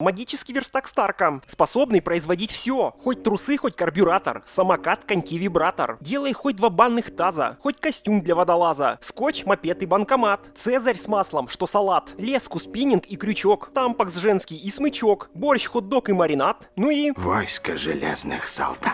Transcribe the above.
Магический верстак Старка, способный производить все. Хоть трусы, хоть карбюратор, самокат, коньки-вибратор. Делай хоть два банных таза, хоть костюм для водолаза, скотч, мопед и банкомат. Цезарь с маслом, что салат, леску, спиннинг и крючок, тампакс женский и смычок, борщ, хот-дог и маринад. Ну и... Войско железных солдат.